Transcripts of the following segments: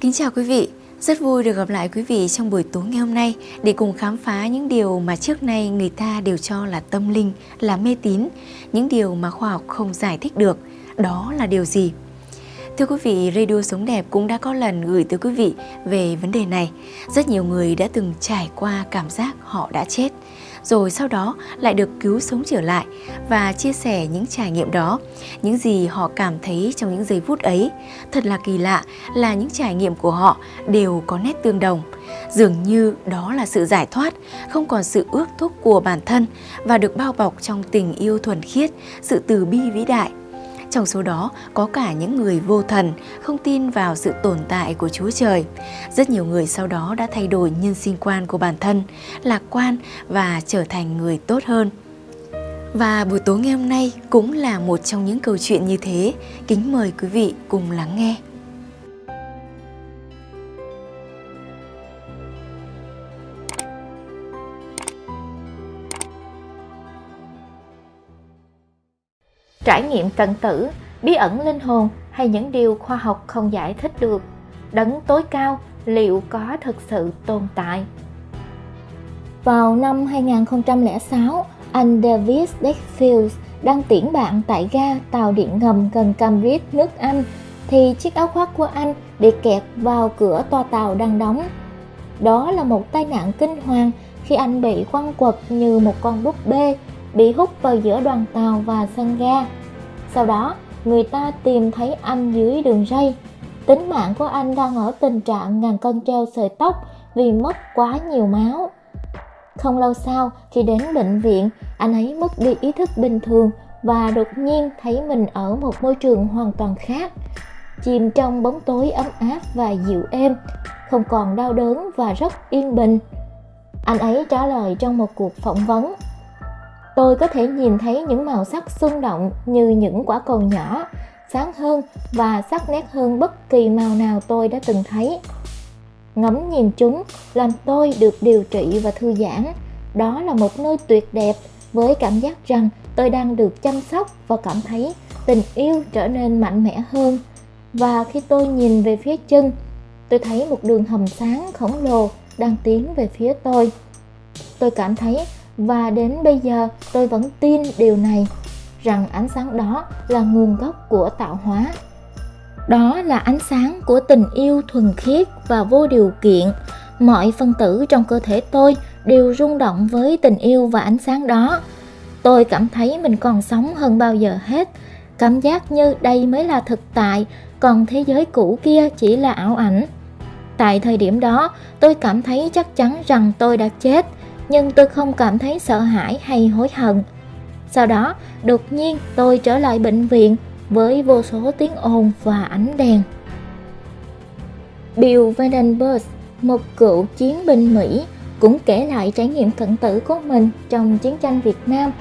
Kính chào quý vị, rất vui được gặp lại quý vị trong buổi tối ngày hôm nay để cùng khám phá những điều mà trước nay người ta đều cho là tâm linh, là mê tín, những điều mà khoa học không giải thích được. Đó là điều gì? Thưa quý vị, Radio Sống Đẹp cũng đã có lần gửi tới quý vị về vấn đề này. Rất nhiều người đã từng trải qua cảm giác họ đã chết rồi sau đó lại được cứu sống trở lại và chia sẻ những trải nghiệm đó, những gì họ cảm thấy trong những giây phút ấy. Thật là kỳ lạ là những trải nghiệm của họ đều có nét tương đồng. Dường như đó là sự giải thoát, không còn sự ước thúc của bản thân và được bao bọc trong tình yêu thuần khiết, sự từ bi vĩ đại trong số đó có cả những người vô thần, không tin vào sự tồn tại của Chúa Trời. Rất nhiều người sau đó đã thay đổi nhân sinh quan của bản thân, lạc quan và trở thành người tốt hơn. Và buổi tối ngày hôm nay cũng là một trong những câu chuyện như thế. Kính mời quý vị cùng lắng nghe. Trải nghiệm tận tử, bí ẩn linh hồn hay những điều khoa học không giải thích được. Đấng tối cao liệu có thực sự tồn tại? Vào năm 2006, anh David Deckfield đang tiễn bạn tại ga tàu điện ngầm gần Cambridge, nước Anh, thì chiếc áo khoác của anh bị kẹt vào cửa toa tàu đang đóng. Đó là một tai nạn kinh hoàng khi anh bị quăng quật như một con búp bê bị hút vào giữa đoàn tàu và sân ga. Sau đó, người ta tìm thấy anh dưới đường ray. Tính mạng của anh đang ở tình trạng ngàn cân treo sợi tóc vì mất quá nhiều máu. Không lâu sau, khi đến bệnh viện, anh ấy mất đi ý thức bình thường và đột nhiên thấy mình ở một môi trường hoàn toàn khác. Chìm trong bóng tối ấm áp và dịu êm, không còn đau đớn và rất yên bình. Anh ấy trả lời trong một cuộc phỏng vấn tôi có thể nhìn thấy những màu sắc xung động như những quả cầu nhỏ, sáng hơn và sắc nét hơn bất kỳ màu nào tôi đã từng thấy. Ngắm nhìn chúng làm tôi được điều trị và thư giãn. Đó là một nơi tuyệt đẹp với cảm giác rằng tôi đang được chăm sóc và cảm thấy tình yêu trở nên mạnh mẽ hơn. Và khi tôi nhìn về phía chân, tôi thấy một đường hầm sáng khổng lồ đang tiến về phía tôi. Tôi cảm thấy và đến bây giờ, tôi vẫn tin điều này, rằng ánh sáng đó là nguồn gốc của tạo hóa. Đó là ánh sáng của tình yêu thuần khiết và vô điều kiện. Mọi phân tử trong cơ thể tôi đều rung động với tình yêu và ánh sáng đó. Tôi cảm thấy mình còn sống hơn bao giờ hết. Cảm giác như đây mới là thực tại, còn thế giới cũ kia chỉ là ảo ảnh. Tại thời điểm đó, tôi cảm thấy chắc chắn rằng tôi đã chết nhưng tôi không cảm thấy sợ hãi hay hối hận. Sau đó, đột nhiên tôi trở lại bệnh viện với vô số tiếng ồn và ánh đèn. Bill Vandenberg, một cựu chiến binh Mỹ, cũng kể lại trải nghiệm cận tử của mình trong chiến tranh Việt Nam.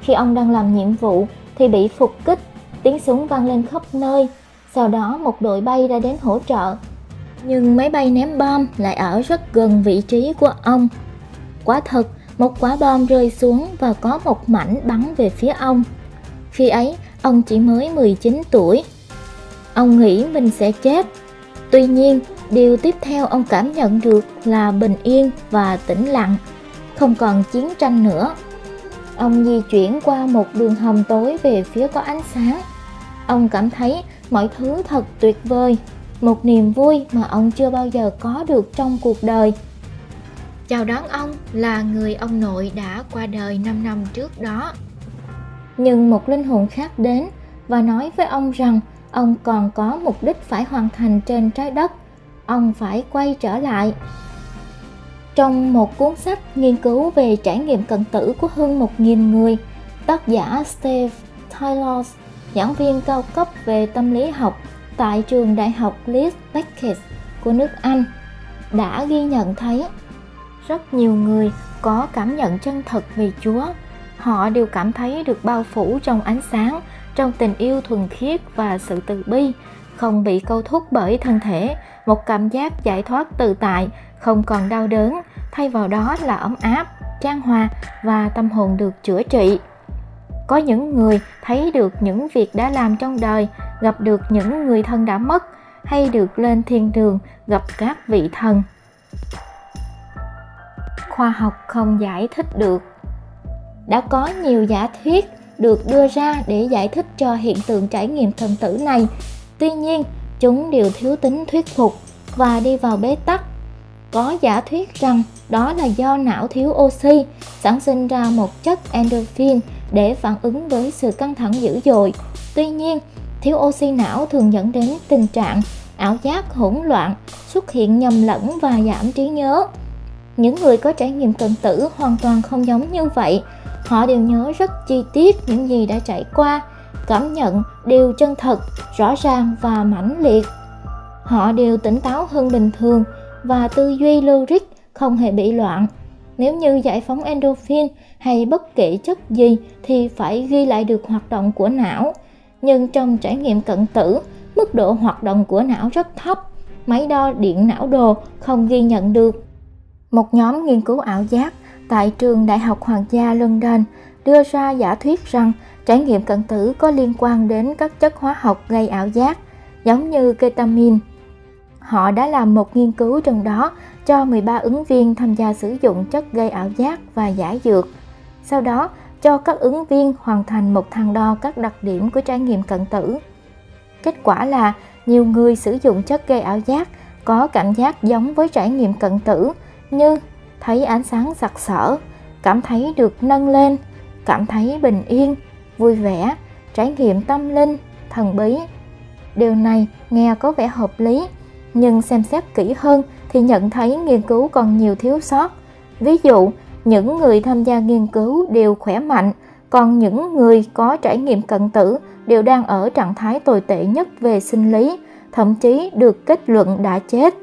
Khi ông đang làm nhiệm vụ thì bị phục kích, tiếng súng vang lên khắp nơi. Sau đó một đội bay đã đến hỗ trợ. Nhưng máy bay ném bom lại ở rất gần vị trí của ông Quả thật, một quả bom rơi xuống và có một mảnh bắn về phía ông. Khi ấy, ông chỉ mới 19 tuổi. Ông nghĩ mình sẽ chết. Tuy nhiên, điều tiếp theo ông cảm nhận được là bình yên và tĩnh lặng, không còn chiến tranh nữa. Ông di chuyển qua một đường hầm tối về phía có ánh sáng. Ông cảm thấy mọi thứ thật tuyệt vời, một niềm vui mà ông chưa bao giờ có được trong cuộc đời chào đón ông là người ông nội đã qua đời 5 năm trước đó. Nhưng một linh hồn khác đến và nói với ông rằng ông còn có mục đích phải hoàn thành trên trái đất, ông phải quay trở lại. Trong một cuốn sách nghiên cứu về trải nghiệm cận tử của hơn 1.000 người, tác giả Steve Taylor, giảng viên cao cấp về tâm lý học tại trường đại học Leeds Beckett của nước Anh, đã ghi nhận thấy rất nhiều người có cảm nhận chân thật về Chúa. Họ đều cảm thấy được bao phủ trong ánh sáng, trong tình yêu thuần khiết và sự từ bi, không bị câu thúc bởi thân thể, một cảm giác giải thoát tự tại, không còn đau đớn, thay vào đó là ấm áp, trang hòa và tâm hồn được chữa trị. Có những người thấy được những việc đã làm trong đời, gặp được những người thân đã mất, hay được lên thiên đường gặp các vị thần khoa học không giải thích được. Đã có nhiều giả thuyết được đưa ra để giải thích cho hiện tượng trải nghiệm thần tử này. Tuy nhiên, chúng đều thiếu tính thuyết phục và đi vào bế tắc. Có giả thuyết rằng đó là do não thiếu oxy sản sinh ra một chất endorphin để phản ứng với sự căng thẳng dữ dội. Tuy nhiên, thiếu oxy não thường dẫn đến tình trạng ảo giác hỗn loạn, xuất hiện nhầm lẫn và giảm trí nhớ những người có trải nghiệm cận tử hoàn toàn không giống như vậy. Họ đều nhớ rất chi tiết những gì đã trải qua, cảm nhận đều chân thật, rõ ràng và mãnh liệt. Họ đều tỉnh táo hơn bình thường và tư duy logic không hề bị loạn. Nếu như giải phóng endorphin hay bất kể chất gì thì phải ghi lại được hoạt động của não. Nhưng trong trải nghiệm cận tử, mức độ hoạt động của não rất thấp. Máy đo điện não đồ không ghi nhận được một nhóm nghiên cứu ảo giác tại trường Đại học Hoàng gia London đưa ra giả thuyết rằng trải nghiệm cận tử có liên quan đến các chất hóa học gây ảo giác, giống như ketamine Họ đã làm một nghiên cứu trong đó cho 13 ứng viên tham gia sử dụng chất gây ảo giác và giả dược. Sau đó, cho các ứng viên hoàn thành một thang đo các đặc điểm của trải nghiệm cận tử. Kết quả là nhiều người sử dụng chất gây ảo giác có cảm giác giống với trải nghiệm cận tử như thấy ánh sáng sặc sỡ, cảm thấy được nâng lên, cảm thấy bình yên, vui vẻ, trải nghiệm tâm linh, thần bí. Điều này nghe có vẻ hợp lý, nhưng xem xét kỹ hơn thì nhận thấy nghiên cứu còn nhiều thiếu sót. Ví dụ, những người tham gia nghiên cứu đều khỏe mạnh, còn những người có trải nghiệm cận tử đều đang ở trạng thái tồi tệ nhất về sinh lý, thậm chí được kết luận đã chết.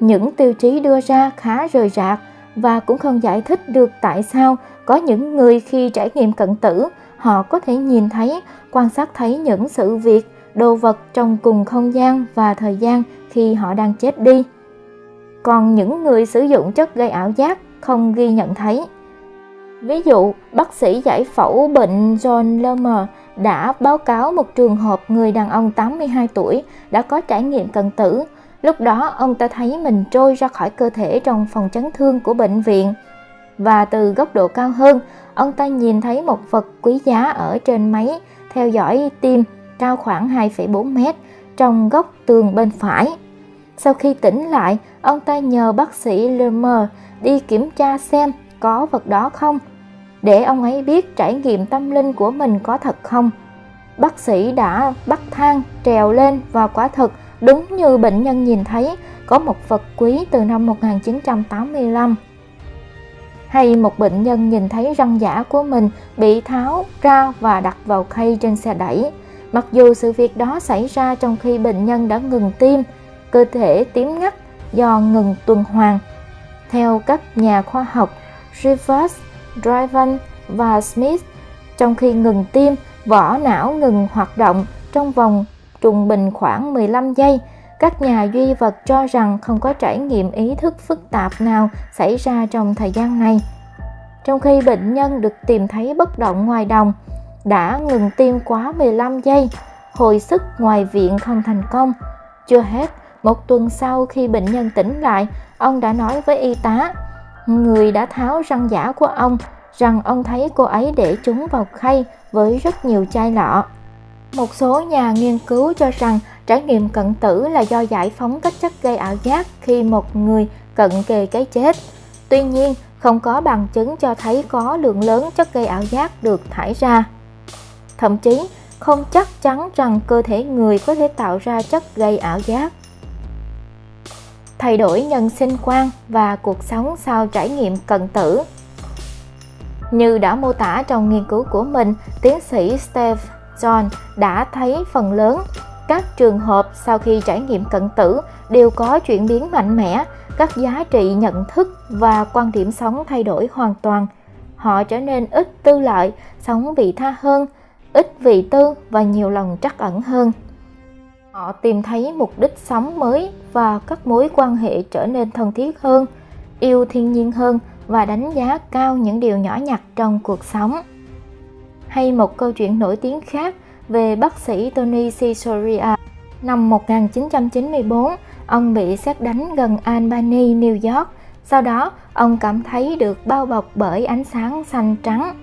Những tiêu chí đưa ra khá rời rạc và cũng không giải thích được tại sao có những người khi trải nghiệm cận tử họ có thể nhìn thấy, quan sát thấy những sự việc, đồ vật trong cùng không gian và thời gian khi họ đang chết đi. Còn những người sử dụng chất gây ảo giác không ghi nhận thấy. Ví dụ, bác sĩ giải phẫu bệnh John Lermer đã báo cáo một trường hợp người đàn ông 82 tuổi đã có trải nghiệm cận tử Lúc đó ông ta thấy mình trôi ra khỏi cơ thể trong phòng chấn thương của bệnh viện. Và từ góc độ cao hơn, ông ta nhìn thấy một vật quý giá ở trên máy theo dõi tim cao khoảng 2,4 mét trong góc tường bên phải. Sau khi tỉnh lại, ông ta nhờ bác sĩ Lermer đi kiểm tra xem có vật đó không, để ông ấy biết trải nghiệm tâm linh của mình có thật không. Bác sĩ đã bắt thang trèo lên và quả thực Đúng như bệnh nhân nhìn thấy, có một vật quý từ năm 1985. Hay một bệnh nhân nhìn thấy răng giả của mình bị tháo ra và đặt vào khay trên xe đẩy. Mặc dù sự việc đó xảy ra trong khi bệnh nhân đã ngừng tim, cơ thể tím ngắt do ngừng tuần hoàn. Theo các nhà khoa học Rivers, Driven và Smith, trong khi ngừng tim, vỏ não ngừng hoạt động trong vòng trung bình khoảng 15 giây. Các nhà duy vật cho rằng không có trải nghiệm ý thức phức tạp nào xảy ra trong thời gian này. Trong khi bệnh nhân được tìm thấy bất động ngoài đồng, đã ngừng tim quá 15 giây, hồi sức ngoài viện không thành công. Chưa hết, một tuần sau khi bệnh nhân tỉnh lại, ông đã nói với y tá, người đã tháo răng giả của ông, rằng ông thấy cô ấy để chúng vào khay với rất nhiều chai lọ. Một số nhà nghiên cứu cho rằng trải nghiệm cận tử là do giải phóng các chất gây ảo giác khi một người cận kề cái chết. Tuy nhiên, không có bằng chứng cho thấy có lượng lớn chất gây ảo giác được thải ra. Thậm chí, không chắc chắn rằng cơ thể người có thể tạo ra chất gây ảo giác. Thay đổi nhân sinh quan và cuộc sống sau trải nghiệm cận tử Như đã mô tả trong nghiên cứu của mình, tiến sĩ Steve John đã thấy phần lớn các trường hợp sau khi trải nghiệm cận tử đều có chuyển biến mạnh mẽ, các giá trị nhận thức và quan điểm sống thay đổi hoàn toàn. Họ trở nên ít tư lợi, sống vị tha hơn, ít vị tư và nhiều lòng trắc ẩn hơn. Họ tìm thấy mục đích sống mới và các mối quan hệ trở nên thân thiết hơn, yêu thiên nhiên hơn và đánh giá cao những điều nhỏ nhặt trong cuộc sống hay một câu chuyện nổi tiếng khác về bác sĩ Tony Caesarea. Năm 1994, ông bị xét đánh gần Albany, New York. Sau đó, ông cảm thấy được bao bọc bởi ánh sáng xanh trắng.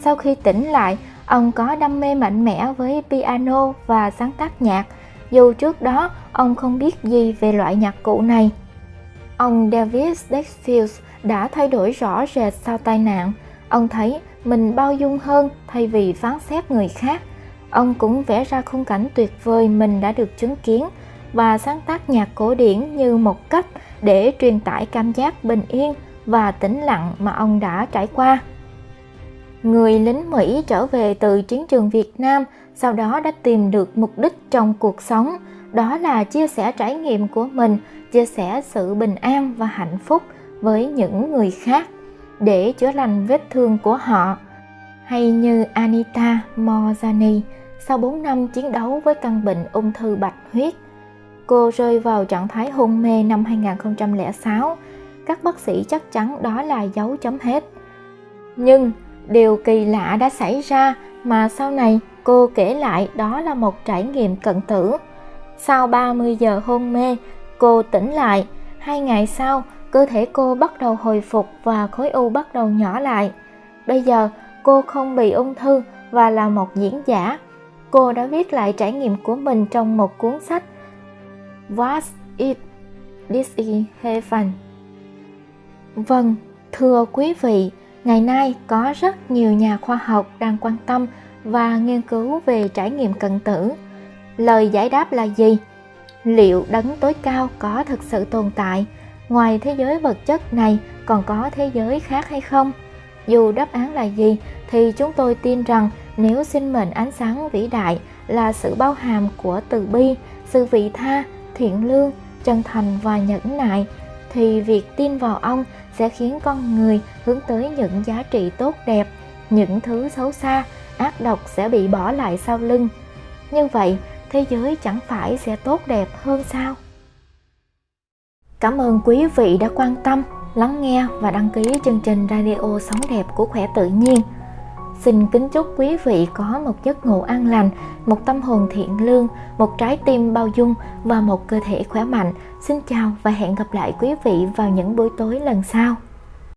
Sau khi tỉnh lại, ông có đam mê mạnh mẽ với piano và sáng tác nhạc, dù trước đó ông không biết gì về loại nhạc cụ này. Ông David Dexfield đã thay đổi rõ rệt sau tai nạn. Ông thấy mình bao dung hơn thay vì phán xét người khác. Ông cũng vẽ ra khung cảnh tuyệt vời mình đã được chứng kiến và sáng tác nhạc cổ điển như một cách để truyền tải cảm giác bình yên và tĩnh lặng mà ông đã trải qua. Người lính Mỹ trở về từ chiến trường Việt Nam sau đó đã tìm được mục đích trong cuộc sống, đó là chia sẻ trải nghiệm của mình, chia sẻ sự bình an và hạnh phúc với những người khác để chữa lành vết thương của họ. Hay như Anita Morzani, sau 4 năm chiến đấu với căn bệnh ung thư bạch huyết, cô rơi vào trạng thái hôn mê năm 2006. Các bác sĩ chắc chắn đó là dấu chấm hết. Nhưng điều kỳ lạ đã xảy ra mà sau này cô kể lại đó là một trải nghiệm cận tử. Sau 30 giờ hôn mê, cô tỉnh lại. Hai ngày sau, cơ thể cô bắt đầu hồi phục và khối u bắt đầu nhỏ lại. Bây giờ, cô không bị ung thư và là một diễn giả. Cô đã viết lại trải nghiệm của mình trong một cuốn sách What it this is heaven? Vâng, thưa quý vị, ngày nay có rất nhiều nhà khoa học đang quan tâm và nghiên cứu về trải nghiệm cận tử. Lời giải đáp là gì? Liệu đấng tối cao có thực sự tồn tại? Ngoài thế giới vật chất này còn có thế giới khác hay không? Dù đáp án là gì thì chúng tôi tin rằng nếu sinh mệnh ánh sáng vĩ đại là sự bao hàm của từ bi, sự vị tha, thiện lương, chân thành và nhẫn nại thì việc tin vào ông sẽ khiến con người hướng tới những giá trị tốt đẹp, những thứ xấu xa, ác độc sẽ bị bỏ lại sau lưng. Như vậy, thế giới chẳng phải sẽ tốt đẹp hơn sao? Cảm ơn quý vị đã quan tâm, lắng nghe và đăng ký chương trình Radio Sống Đẹp của Khỏe Tự Nhiên. Xin kính chúc quý vị có một giấc ngủ an lành, một tâm hồn thiện lương, một trái tim bao dung và một cơ thể khỏe mạnh. Xin chào và hẹn gặp lại quý vị vào những buổi tối lần sau.